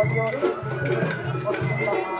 Pode, pode, pode, pode,